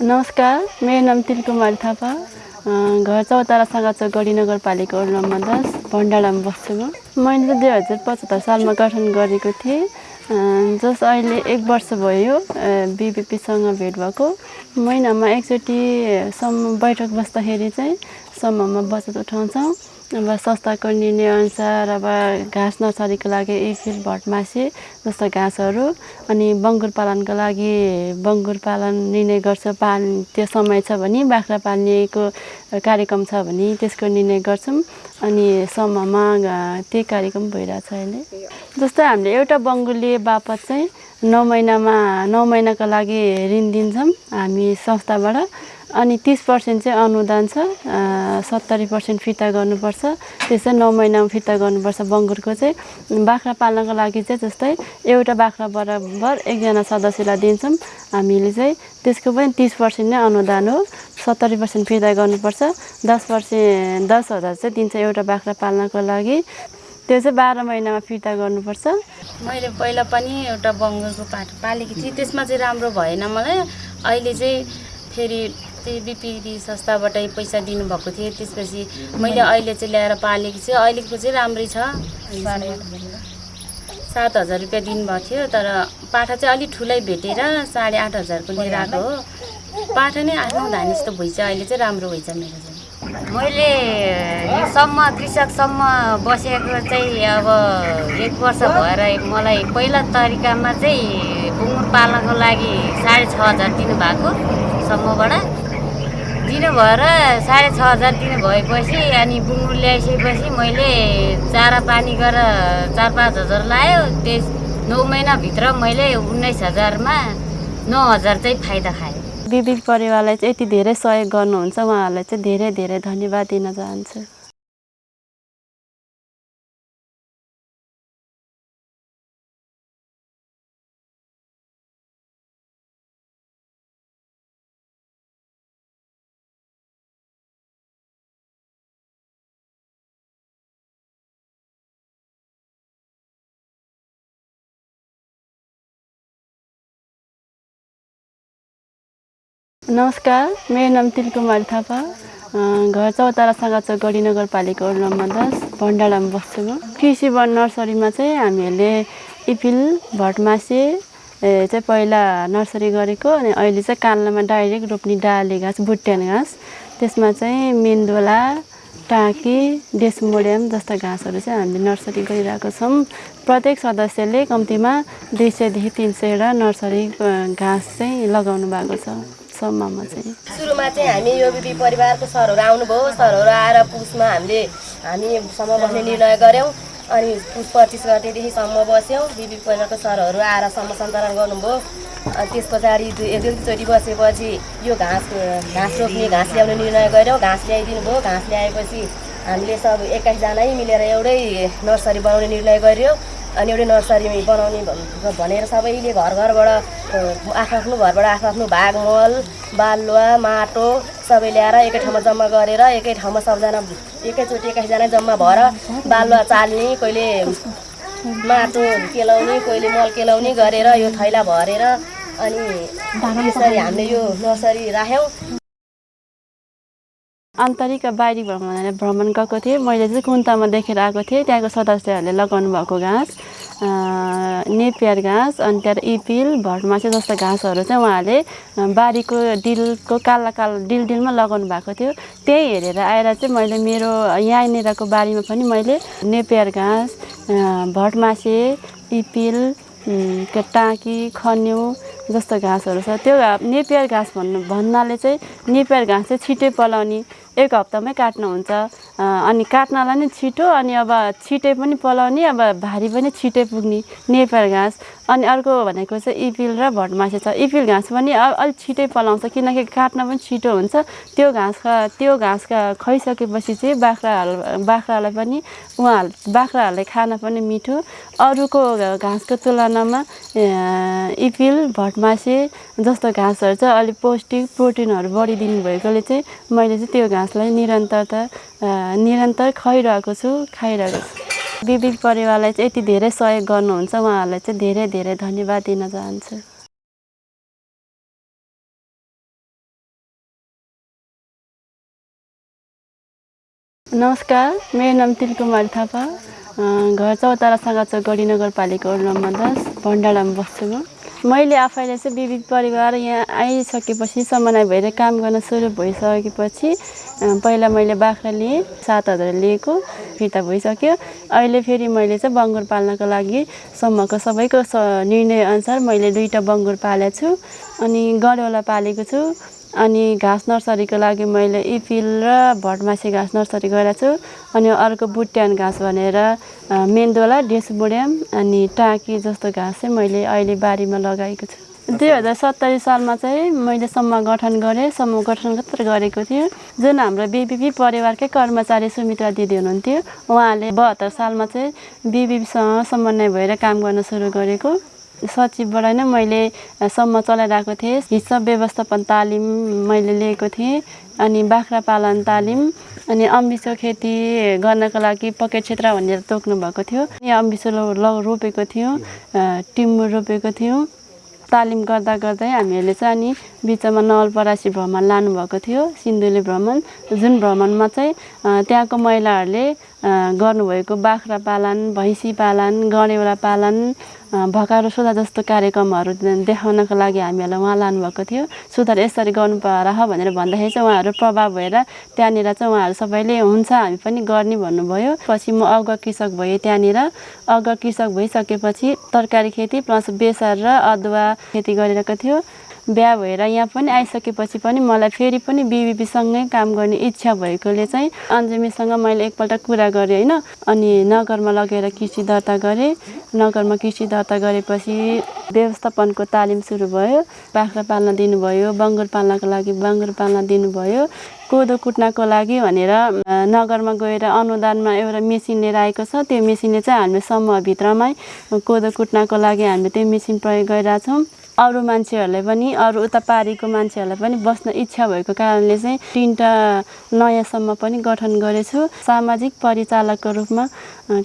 नमस्कार मेरो नाम तिलकुमारी थापा। घर चौतारा साँगाचोक गढी नगरपालिका वडा नम्बर दस भण्डारामा बस्छु म। मैले दुई हजार पचहत्तर सालमा गठन गरेको थिएँ। जस अहिले एक वर्ष भयो बिबिपीसँग भेट भएको। महिनामा एकचोटिसम्म बैठक बस्दाखेरि चाहिँ समूहमा बचत उठाउँछौँ। अब संस्थाको निर्णयअनुसार अब घाँस नर्सरीको लागि इफिल भटमासे जस्ता घाँसहरू अनि बङ्गुर पालनको लागि बङ्गुर पालन निर्णय गर्छ पाल त्यो समय छ भने बाख्रा पाल्नेको कार्यक्रम छ भने त्यसको निर्णय गर्छौँ अनि समूहमा त्यही कार्यक्रम भइरहेछ अहिले। जस्तै हामीले एउटा बङ्गुर लिए बापत चाहिँ नौ महिनामा नौ महिनाको लागि ऋण दिन्छौँ हामी संस्थाबाट। अनि तिस पर्सेन्ट चाहिँ अनुदान छ सत्तरी पर्सेन्ट फिर्ता गर्नुपर्छ त्यो चाहिँ नौ महिनामा फिर्ता गर्नुपर्छ बङ्गुरको चाहिँ। बाख्रा पाल्नको लागि चाहिँ जस्तै एउटा बाख्रा बराबर एकजना सदस्यलाई दिन्छौँ। हामीले चाहिँ त्यसको पनि तिस पर्सेन्ट नै अनुदान हो सत्तरी पर्सेन्ट फिर्ता गर्नुपर्छ। दस पर्सेन्ट दस हजार चाहिँ दिन्छ एउटा बाख्रा पाल्नको लागि। त्यो चाहिँ बाह्र महिनामा फिर्ता गर्नुपर्छ। मैले पहिला पनि एउटा बङ्गुरको पाठ पालेकी थिएँ। त्यसमा चाहिँ राम्रो भएन मलाई। अहिले चाहिँ फेरि त्यही बिपिडी संस्थाबाटै पैसा दिनुभएको थियो। त्यसपछि मैले अहिले चाहिँ ल्याएर पालेकी छु। अहिलेको चाहिँ राम्रै छ। सात हजार रुपियाँ दिनुभएको थियो। तर पाठा चाहिँ अलिक ठुलै भेटेर साढे आठ हजारको लिएर आएको हो। पाठा नै आफ्नो धान जस्तो भइन्छ अहिले चाहिँ राम्रो भइन्छ मेरो चाहिँ। मैले योसम्म कृषकसम्म बसेको चाहिँ अब एक वर्ष भएर मलाई पहिला तरिकामा चाहिँ बुङ्गुर पाल्नको लागि साढे छ हजार दिनुभएको। समूहबाट दिनु भएर साढे छ हजार दिनु भएपछि अनि बुङ्गुर ल्याइसकेपछि मैले चारा पानी गरेर चार पाँच हजार लायो। त्यस नौ महिनाभित्र मैले उन्नाइस हजारमा नौ हजार चाहिँ फाइदा खाएँ। विविध परिवारलाई चाहिँ यति धेरै सहयोग गर्नुहुन्छ। उहाँहरूलाई चाहिँ धेरै धेरै धन्यवाद दिन चाहन्छु। नमस्कार मेरो नाम तिलकुमारी थापा। घर चौतारा गढी नगरपालिका वडा नम्बर दस भण्डारामा बस्छु म। कृषि वन नर्सरीमा चाहिँ हामीहरूले इपिल भटमासे चाहिँ पहिला नर्सरी गरेको अनि अहिले चाहिँ कान्लामा डाइरेक्ट रोप्ने डाले घाँस बुट्यान घाँस। त्यसमा चाहिँ मेन्दोला टाँकी डेसमोडियम जस्ता घाँसहरू चाहिँ हामीले नर्सरी गरिरहेको छौँ। प्रत्येक सदस्यले कम्तीमा दुई सयदेखि तिन सयवटा नर्सरी घाँस चाहिँ लगाउनु भएको छ। सम्ममा चाहिँ। सुरुमा चाहिँ हामी यो बिपी परिवारको सरहरू आउनुभयो। सरहरू आएर पुसमा हामीले हामीसँग बस्ने निर्णय गऱ्यौँ। अनि पुस पच्चिस गतेदेखिसम्म बस्यौँ। बिपी परिवारको सरहरू आएर सम्म सञ्चालन गर्नुभयो। त्यस पछाडि एक दुईचोटि बसेपछि यो घाँस घाँस रोप्ने घाँस ल्याउने निर्णय गऱ्यौँ। घाँस ल्याइदिनु भयो घाँस ल्याएपछि हामीले सब एक्काइसजनै मिलेर एउटै नर्सरी बनाउने निर्णय गर्यो अनि एउटै नर्सरी बनाउने भनेर सबैले घर घरबाट आफ्नो घरबाट आफ्नो भाग मल बालुवा माटो सबै ल्याएर एकै ठाउँमा जम्मा गरेर एकै ठाउँमा सबजना एकैचोटि एक्काइसजना जम्मा भएर बालुवा चाल्ने कहिले माटो केलाउने कहिले मल केलाउने गरेर यो थैला भरेर अनि यसरी हामीले यो नर्सरी राख्यौँ। आन्तरिक बाहिरी भ्रमण भ्रमण गएको थिएँ। मैले चाहिँ कुन्तामा देखेर आएको थिएँ। त्यहाँको सदस्यहरूले लगाउनु भएको घाँस नेपियर घाँस अनि त्यहाँबाट इपिल भटमासे जस्ता घाँसहरू चाहिँ उहाँहरूले बारीको डिलको काला कालो डिल डिलमा लगाउनु भएको थियो। त्यही हेरेर आएर चाहिँ मैले मेरो यहाँनिरको बारीमा पनि मैले नेपियर घाँस भटमासे इपिल टाँकी खन्यु जस्तो घाँसहरू छ त्यो नेपियर घाँस भन्नु भन्नाले चाहिँ नेपियर घाँस चाहिँ छिटै पलाउने एक हप्तामै काट्नुहुन्छ। अनि काट्नलाई नै छिटो अनि अब छिटै पनि पलाउने अब भारी पनि छिटै पुग्ने नेपियर घाँस। अनि अर्को भनेको चाहिँ इपिल र भटमासे छ। इपिल घाँस पनि अलिक छिटै पलाउँछ किनकि काट्न पनि छिटो हुन्छ। त्यो घाँस त्यो घाँस खाइसकेपछि चाहिँ बाख्राहरू बाख्रालाई पनि उहाँ बाख्राहरूले खान पनि मिठो। अरूको घाँसको तुलनामा इपिल भटमासे जस्तो घाँसहरू चाहिँ अलिक पौष्टिक प्रोटिनहरू बढी दिनुभएकोले चाहिँ मैले चाहिँ त्यो घाँसलाई निरन्तरता निरन्तर खुवाइरहेको छु खाइरहेको छु। विविध परिवारलाई चाहिँ यति धेरै सहयोग गर्नुहुन्छ उहाँहरूलाई चाहिँ धेरै धेरै धन्यवाद दिन चाहन्छु। नमस्कार मेरो नाम तिलकुमार थापा। घर चौतारा साँगाचोक गढी नगरपालिका नम्बर दस भण्डारामा बस्छु म। मैले आफैले चाहिँ विविध परिवार यहाँ आइसकेपछि समन्वय भएर काम गर्न सुरु भइसकेपछि पहिला मैले बाख्रा लिएँ सात हजार लिएको फिर्ता भइसक्यो। अहिले फेरि मैले चाहिँ बङ्गुर पाल्नको लागि सम्मको सबैको निर्णयअनुसार मैले दुईवटा बङ्गुर पालेको छु। अनि गडवला पालेको छु। अनि घाँस नर्सरीको लागि मैले इपिल र भटमासे घाँस नर्सरी गरेको छु। अनि अर्को बुट्यान घाँस भनेर मेन्दोला डेसबोडियम अनि टाँकी जस्तो घाँस चाहिँ मैले अहिले बारीमा लगाएको छु। दुई हजार सत्तरी सालमा चाहिँ मैले समूह गठन गरेँ। समूह गठन मात्र गरेको थियो जुन हाम्रो बिबिपी परिवारकै कर्मचारी सुमित्रा दिदी हुनुहुन्थ्यो उहाँले बहत्तर सालमा चाहिँ बिबिपीसँग समन्वय भएर काम गर्न सुरु गरेको। सचिवबाट नै मैले सम्म चलाइरहेको थिएँ। हिसाब व्यवस्थापन तालिम मैले लिएको थिएँ अनि बाख्रा पालन तालिम अनि अम्बिसो खेती गर्नको लागि पकेट क्षेत्र भनेर तोक्नु भएको थियो। अनि अम्बिसो लो- रोपेको थियौँ टिमुर रोपेको थियौँ। तालिम गर्दा गर्दै हामीहरूले चाहिँ अनि बिचमा नवलपरासी भ्रमण लानुभएको थियो सिन्धुली भ्रमण। जुन भ्रमणमा चाहिँ त्यहाँको महिलाहरूले गर्नुभएको बाख्रा पालन भैँसी पालन गडेउला पालन भकारो सोधा जस्तो कार्यक्रमहरू देखाउनको लागि हामीहरूलाई उहाँ लानुभएको थियो। सुधार यसरी गर्नु पर भनेर भन्दाखेरि चाहिँ उहाँहरू प्रभाव भएर त्यहाँनिर चाहिँ उहाँहरू सबैले हुन्छ हामी पनि गर्ने भन्नुभयो। पछि म अगुवा कृषक भएँ त्यहाँनिर। अगुवा कृषक भइसकेपछि तरकारी खेती प्लस बेसार र अदुवा खेती गरिरहेको थियो। बिहा भएर यहाँ पनि आइसकेपछि पनि मलाई फेरि पनि बिबिपीसँगै काम गर्ने इच्छा भएकोले चाहिँ अन्जुमीसँग मैले एकपल्ट कुरा गरेँ होइन। अनि नगरमा लगेर कृषि दर्ता गरेँ। नगरमा कृषि दर्ता गरेपछि व्यवस्थापनको तालिम सुरु भयो। बाख्रा पाल्न दिनुभयो बङ्गुर पाल्नको लागि बङ्गुर पाल्न दिनुभयो। कोदो कुट्नको लागि भनेर नगरमा गएर अनुदानमा एउटा मेसिन लिएर आएको छ। त्यो मेसिनले चाहिँ हामीले समूहभित्रमै कोदो कुट्नको लागि हामीले त्यो मेसिन प्रयोग गरिरहेछौँ। अरू मान्छेहरूलाई पनि अरू उता पारीको मान्छेहरूलाई पनि बस्न इच्छा भएको कारणले चाहिँ तिनवटा नयाँ समूह पनि गठन गरेछु। सामाजिक परिचालकको रूपमा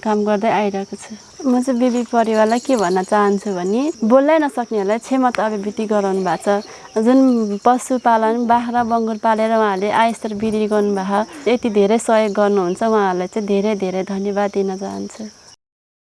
काम गर्दै आइरहेको छु। म चाहिँ बिबी परिवारलाई के भन्न चाहन्छु भने बोल्नै नसक्नेहरूलाई क्षमता अभिवृद्धि गराउनु भएको छ। जुन पशुपालन बाख्रा बङ्गुर पालेर उहाँहरूले आयस्तर वृद्धि गर्नुभएको यति धेरै सहयोग गर्नुहुन्छ उहाँहरूलाई चाहिँ धेरै धेरै धन्यवाद दिन चाहन्छु।